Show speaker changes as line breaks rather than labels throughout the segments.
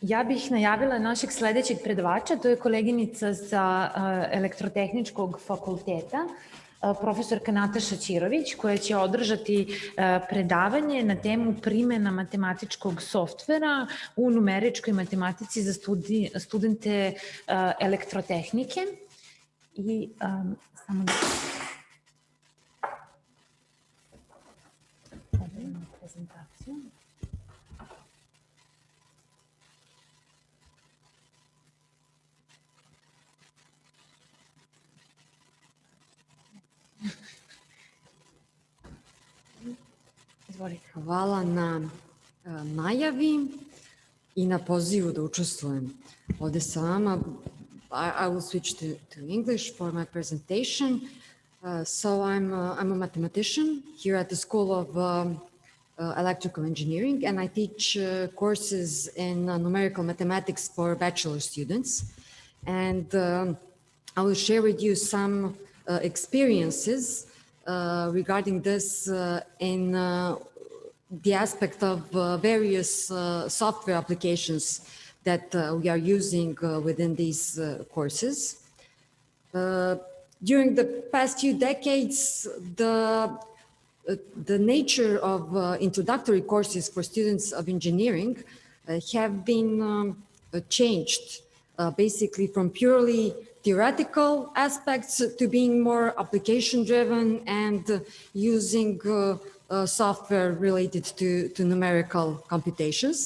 Ja bih najavila našeg sledećeg predavača, to je koleginica sa elektrotehničkog fakulteta, profesorka Nataša Ćirović, koja će održati predavanje na temu primjena matematičkog softvera u numeričkoj matematici za studi, studente elektrotehnike. I um, samo da...
Hvala na uh, najavi i na pozivu da učestvujem ovde sa vama. I, I will switch to, to English for my presentation. Uh, so I'm, uh, I'm a mathematician here at the School of um, uh, Electrical Engineering, and I teach uh, courses in numerical mathematics for bachelor students. And um, I will share with you some experiences uh, regarding this uh, in uh, the aspect of various software applications that we are using within these courses. during the past few decades, the the nature of uh, introductory courses for students of engineering uh, have been um, uh, changed basically from purely theoretical aspects to being more application driven and using uh, uh, software related to, to numerical computations.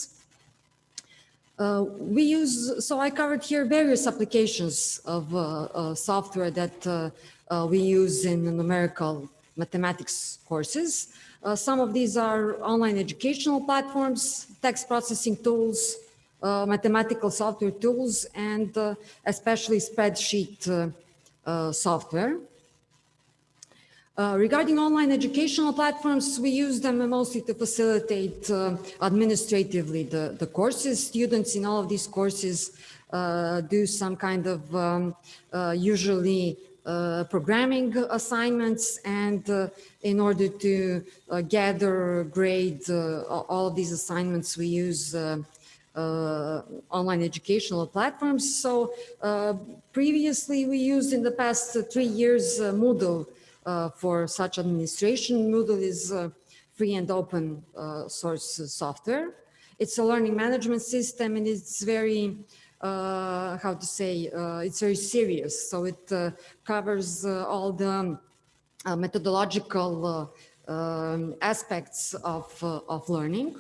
Uh, we use, so I covered here various applications of uh, uh, software that uh, we use in numerical mathematics courses. some of these are online educational platforms, text processing tools, mathematical software tools and uh, especially spreadsheet uh, software. Uh, regarding online educational platforms, we use them mostly to facilitate uh, administratively the, the courses. Students in all of these courses uh, do some kind of um, usually programming assignments and in order to gather grade all of these assignments, we use uh, online educational platforms. So uh, previously we used in the past three years uh, Moodle for such administration. Moodle is free and open source software. It's a learning management system and it's very, uh, how to say, uh, it's very serious. So it uh, covers all the methodological um, aspects of, of learning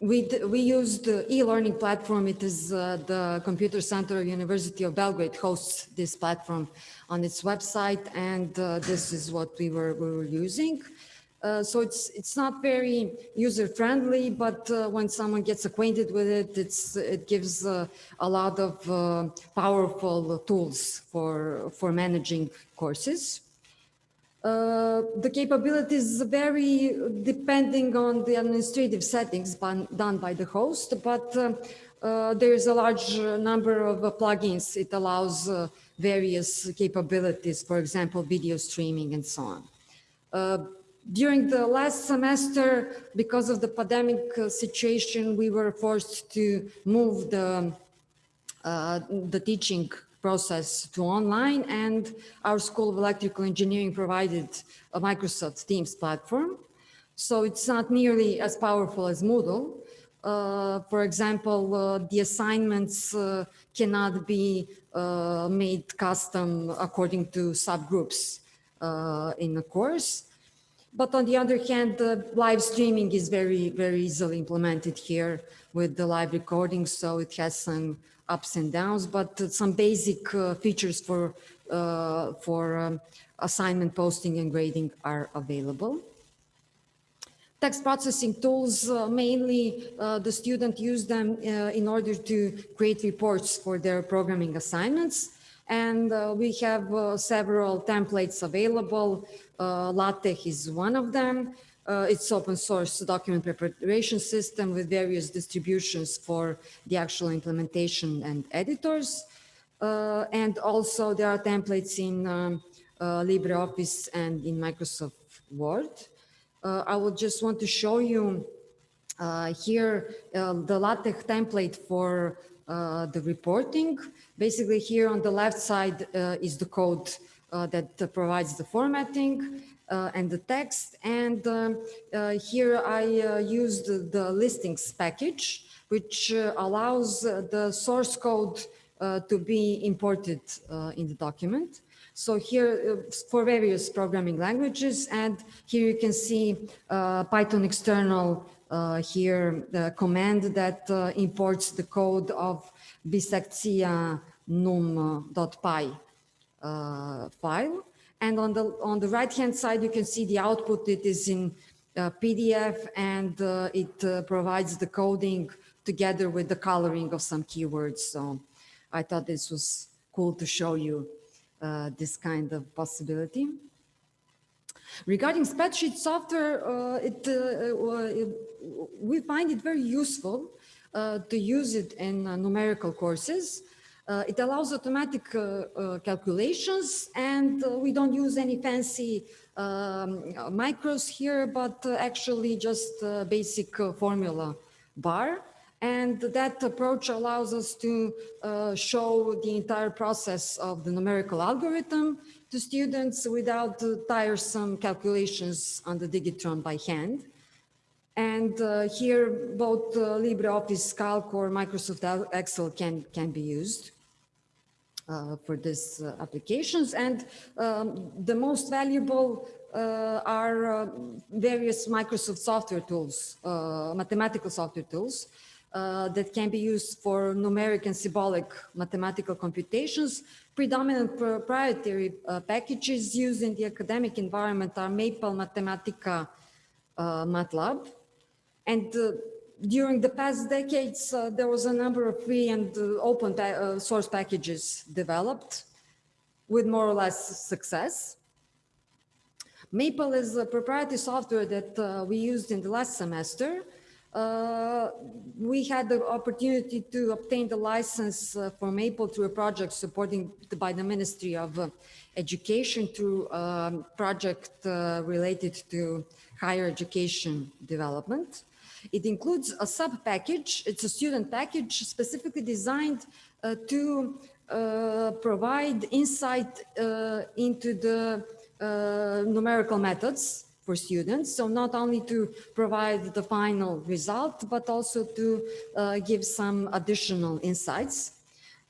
we, we used the e-learning platform. It is uh, the Computer Center of University of Belgrade hosts this platform on its website. And uh, this is what we were, we were using. Uh, so it's it's not very user friendly, but uh, when someone gets acquainted with it, it's it gives uh, a lot of uh, powerful tools for for managing courses. Uh, the capabilities vary depending on the administrative settings done by the host, but uh, uh, there is a large number of uh, plugins. It allows uh, various capabilities, for example, video streaming and so on. During the last semester, because of the pandemic situation, we were forced to move the, the teaching process to online and our School of Electrical Engineering provided a Microsoft Teams platform. So it's not nearly as powerful as Moodle. Uh, for example, uh, the assignments uh, cannot be uh, made custom according to subgroups uh, in the course. But on the other hand, the live streaming is very, very easily implemented here with the live recording. So it has some ups and downs, but some basic uh, features for, uh, for um, assignment posting and grading are available. Text processing tools, uh, mainly uh, the student use them uh, in order to create reports for their programming assignments. And uh, we have several templates available. LaTeX is one of them. Uh, it's open source document preparation system with various distributions for the actual implementation and editors. Uh, and also there are templates in um, uh, LibreOffice and in Microsoft Word. Uh, I would just want to show you Uh, here, uh, the LaTeX template for the reporting. Basically, here on the left side is the code that provides the formatting and the text. And um, uh, here I uh, used the, listings package, which uh, allows uh, the source code uh, to be imported uh, in the document. So here uh, for various programming languages, and here you can see uh, Python external uh, here, the command that uh, imports the code of bisectia num.py uh, file. And on the, on the right-hand side, you can see the output. It is in uh, PDF and uh, it uh, provides the coding together with the coloring of some keywords. So I thought this was cool to show you uh, this kind of possibility. Regarding spreadsheet software, uh, it, uh, uh, it- we find it very useful to use it in numerical courses. Uh, it allows automatic uh, uh, calculations and we don't use any fancy um, macros here, but actually just basic formula bar. And that approach allows us to uh, show the entire process of the numerical algorithm to students without uh, tiresome calculations on the Digitron by hand. And uh, here, both LibreOffice Calc or Microsoft Excel can, can be used for these uh, applications. And um, the most valuable uh, are uh, various Microsoft software tools, uh, mathematical software tools uh, that can be used for numeric and symbolic mathematical computations. Predominant proprietary uh, packages used in the academic environment are Maple Mathematica uh, MATLAB. And uh, during the past decades, uh, there was a number of free and uh, open pa- uh, source packages developed with more or less success. Maple is a proprietary software that uh, we used in the last semester. We had the opportunity to obtain the license for Maple through a project supporting the, by the Ministry of Education through a project related to higher education development. It includes a sub package. It's a student package specifically designed uh, to uh, provide insight uh, into the uh, numerical methods for students. So not only to provide the final result, but also to uh, give some additional insights.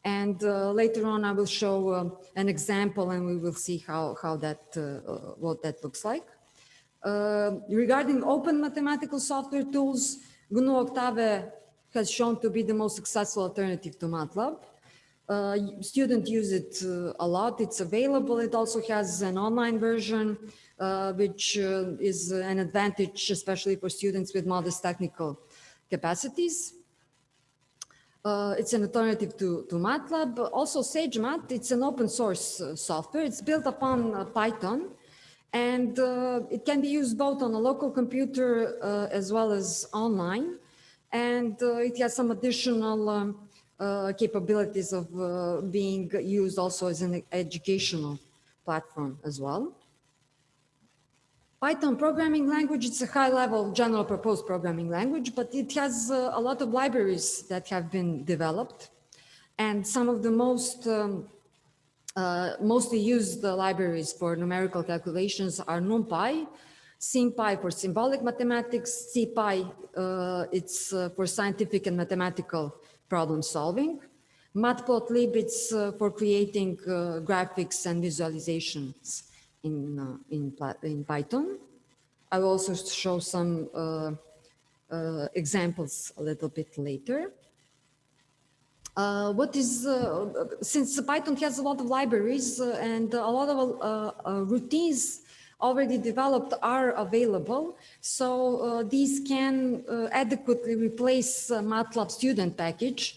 And uh, later on, I will show an example and we will see how, how that, what that looks like. Uh, regarding open mathematical software tools, GNU Octave has shown to be the most successful alternative to MATLAB. Uh, students use it uh, a lot. It's available. It also has an online version, uh, which uh, is an advantage, especially for students with modest technical capacities. Uh, it's an alternative to, to MATLAB. Also SageMath, it's an open source uh, software. It's built upon uh, Python and uh, it can be used both on a local computer uh, as well as online. And uh, it has some additional um, uh, capabilities of uh, being used also as an educational platform as well. Python programming language, it's a high level general purpose programming language, but it has uh, a lot of libraries that have been developed. And some of the most um, uh, mostly used libraries for numerical calculations are NumPy, SymPy for symbolic mathematics, SciPy, uh, it's uh, for scientific and mathematical problem solving. Matplotlib, it's uh, for creating uh, graphics and visualizations in, uh, in, in Python. I will also show some examples a little bit later. Uh, what is, uh, since Python has a lot of libraries uh, and a lot of uh, uh, routines already developed are available, so uh, these can adequately replace MATLAB student package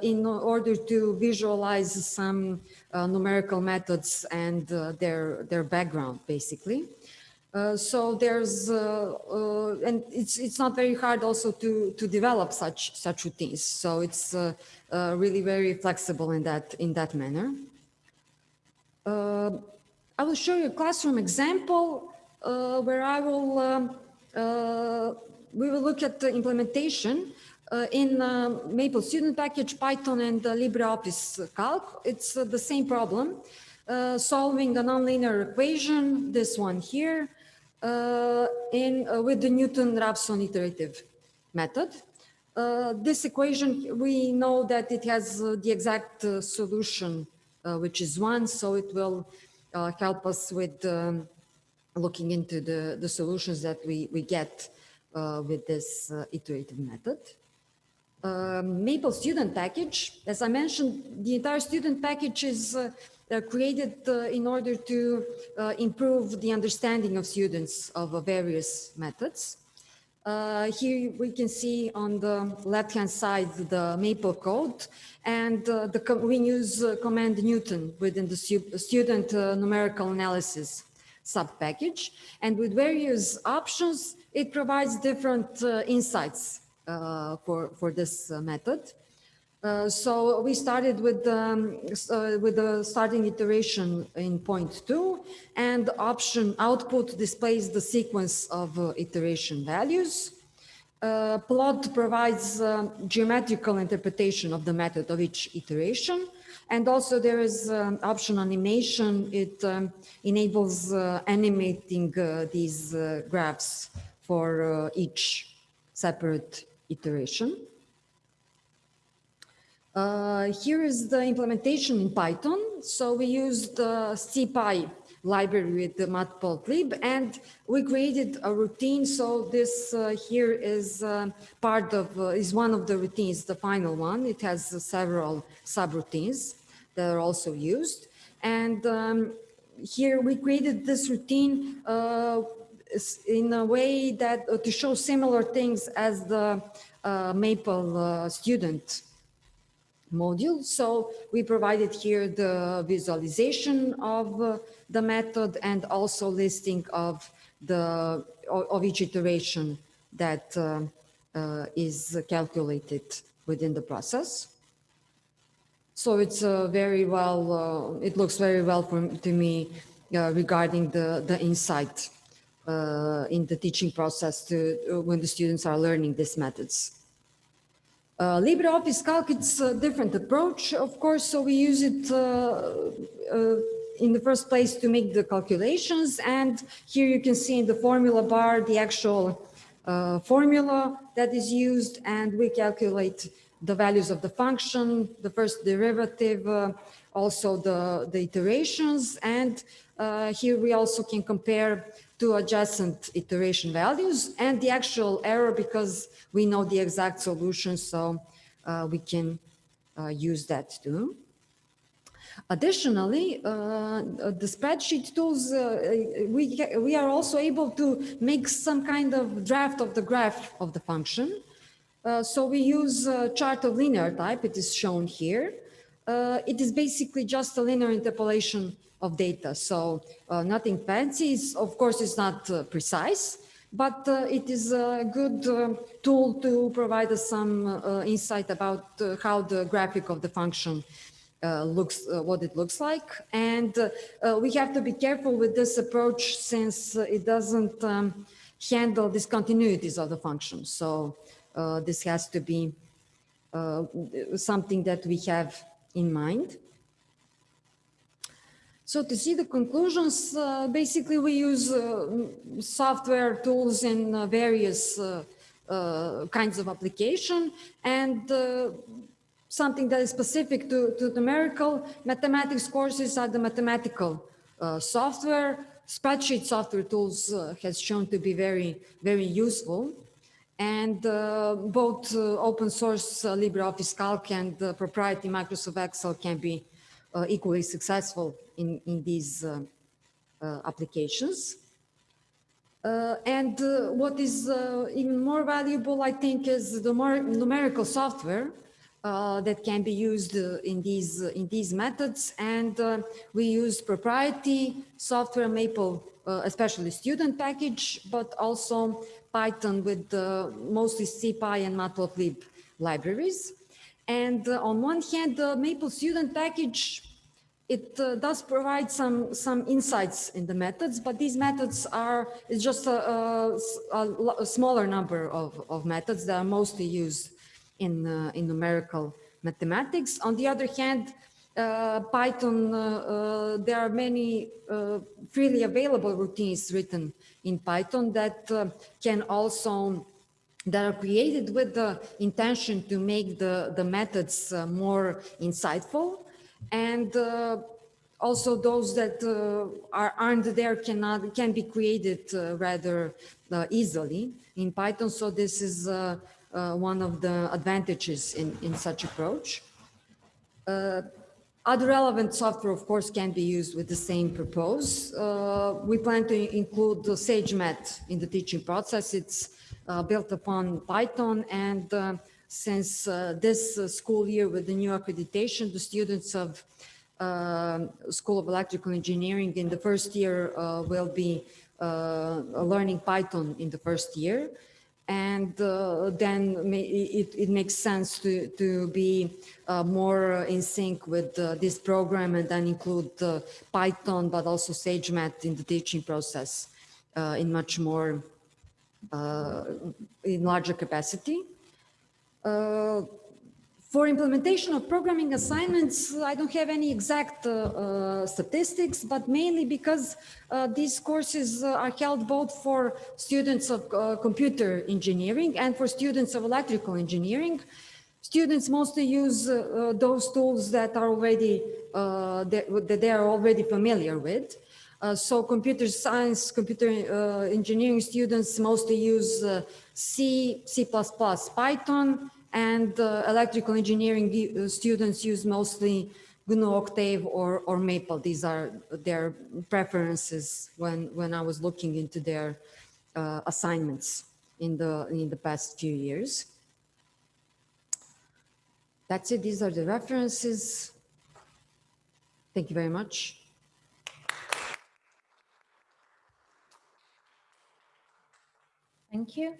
in order to visualize some numerical methods and their, their background, basically. Uh, so there's, uh, uh, and it's it's not very hard also to to develop such such routines. So it's uh, uh, really very flexible in that in that manner. I will show you a classroom example where I will um, we will look at the implementation in Maple Student Package, Python, and LibreOffice Calc. It's the same problem, solving a nonlinear equation, this one here, in uh, with the Newton-Raphson iterative method. Uh, this equation, we know that it has uh, the exact uh, solution, uh, which is one, so it will uh, help us with um, looking into the, the solutions that we, we get uh, with this uh, iterative method. Um, Maple student package, as I mentioned, the entire student package is uh, uh, created uh, in order to uh, improve the understanding of students of various methods. Uh, here we can see on the left-hand side the Maple code, and uh, the we use uh, command Newton within the student numerical analysis sub-package. And with various options, it provides different insights for, for this method. Uh, so we started with, um, uh, with the starting iteration in point two and option output displays the sequence of uh, iteration values. Uh, plot provides um, geometrical interpretation of the method of each iteration. And also there is um, option animation. It um, enables uh, animating uh, these uh, graphs for uh, each separate iteration. Uh, here is the implementation in Python. So we used the SciPy library with the matplotlib and we created a routine. So this uh, here is uh, part of, uh, is one of the routines, the final one. It has uh, several subroutines that are also used. And um, here we created this routine uh, in a way that to show similar things as the Maple student module. So we provided here the visualization of uh, the method and also listing of the of each iteration that uh, uh, is calculated within the process. So it's uh, very well, uh, it looks very well for, to me uh, regarding the, the insight in the teaching process to, when the students are learning these methods. Uh, LibreOffice Calc, it's a different approach, of course, so we use it uh, uh, in the first place to make the calculations. And here you can see in the formula bar the actual uh, formula that is used, and we calculate the values of the function, the first derivative, also the, the iterations. And uh, here we also can compare two adjacent iteration values and the actual error because we know the exact solution, so uh, we can uh, use that too. Additionally, uh, the spreadsheet tools, uh, we, we are also able to make some kind of draft of the graph of the function. Uh, so we use a chart of linear type, it is shown here. It is basically just a linear interpolation of data. So uh, nothing fancy, it's, of course it's not uh, precise, but uh, it is a good uh, tool to provide us some insight about how the graphic of the function uh, looks, uh, what it looks like. And uh, we have to be careful with this approach since it doesn't um, handle discontinuities of the function. So this has to be something that we have in mind. So to see the conclusions, uh, basically we use uh, software tools in uh, various uh, uh, kinds of application and uh, something that is specific to, to numerical mathematics courses are the mathematical software. Spreadsheet software tools has shown to be very, very useful. And both open source LibreOffice Calc and proprietary Microsoft Excel can be equally successful in, in these uh, uh, applications. Uh, and uh, what is uh, even more valuable, I think, is the more numerical software uh, that can be used uh, in these uh, in these methods. And uh, we use proprietary software, Maple, uh, especially student package, but also Python with uh, mostly SciPy and Matplotlib libraries. And uh, on one hand, the Maple student package it uh, does provide some, some insights in the methods, but these methods are, it's just a, a a smaller number of, of methods that are mostly used in, uh, in numerical mathematics. On the other hand, uh, Python, uh, uh, there are many uh, freely available routines written in Python that uh, can also that are created with the intention to make the, the methods uh, more insightful. And uh, also those that uh, are, aren't there cannot, can be created uh, rather uh, easily in Python. So this is uh, one of the advantages in, in such approach. Uh, Other relevant software, of course, can be used with the same purpose. Uh, We plan to include the SageMath in the teaching process. It's uh, built upon Python and uh, since uh, this uh, school year with the new accreditation, the students of um, School of Electrical Engineering in the first year uh, will be uh, learning Python in the first year. And uh, then it, it makes sense to, to be uh, more in sync with uh, this program and then include uh, Python, but also SageMath in the teaching process uh, in much more, uh, in larger capacity. For implementation of programming assignments, I don't have any exact uh, uh, statistics, but mainly because uh, these courses uh, are held both for students of uh, computer engineering and for students of electrical engineering. Students mostly use uh, those tools that are already, that that they are already familiar with. So computer science, computer engineering students mostly use C, C++, Python, and uh, electrical engineering uh, students use mostly GNU Octave or, or Maple. These are their preferences when, when I was looking into their uh, assignments in the, in the past few years. That's it. These are the references. Thank you very much.
Thank you.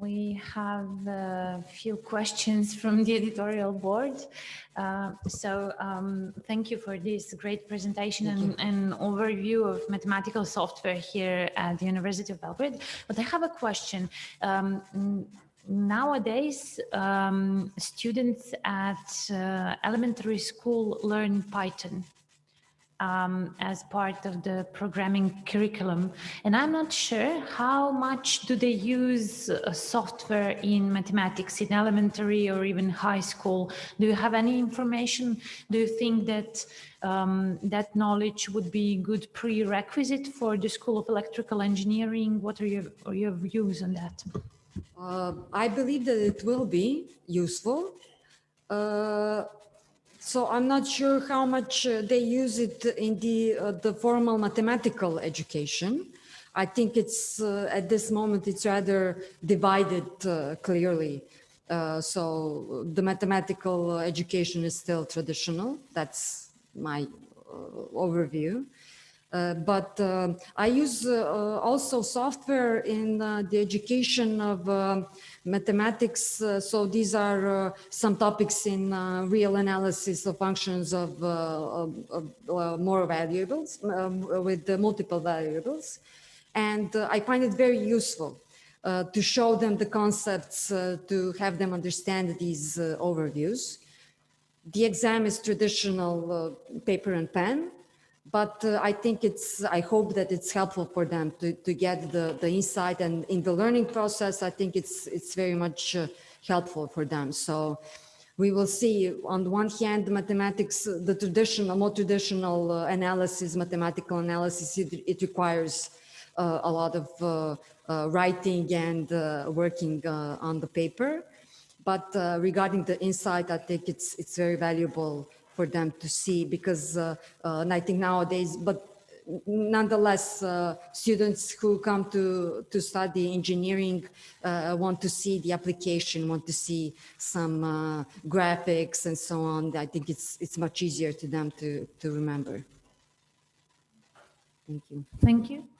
We have a few questions from the editorial board. Uh, So um, thank you for this great presentation and and overview of mathematical software here at the University of Belgrade. But I have a question. Um, Nowadays, um, students at uh, elementary school learn Python um, as part of the programming curriculum. And I'm not sure how much do they use uh, software in mathematics in elementary or even high school? Do you have any information? Do you think that um, that knowledge would be good prerequisite for the School of Electrical Engineering? What are your, are your views on that?
Uh, I believe that it will be useful. Uh, So I'm not sure how much uh, they use it in the, uh, the formal mathematical education. I think it's, uh, at this moment, it's rather divided uh, clearly. Uh, So the mathematical education is still traditional. That's my uh, overview. Uh, But uh, I use uh, also software in the education of mathematics. So these are some topics in real analysis of functions of of- of, more variables um, with multiple variables. And I find it very useful uh, to show them the concepts, uh, to have them understand these uh, overviews. The exam is traditional paper and pen, but uh, I think it's, I hope that it's helpful for them to, to get the, the insight and in the learning process, I think it's, it's very much uh, helpful for them. So we will see on the one hand, mathematics, uh, the traditional, more traditional uh, analysis, mathematical analysis, it, it requires uh, a lot of uh, writing and working on the paper. But regarding the insight, I think it's it's very valuable for them to see because uh, uh, I think nowadays, but nonetheless, uh, students who come to to study engineering uh, want to see the application, want to see some uh, graphics and so on. I think it's it's much easier to them to to remember. Thank you.
Thank you.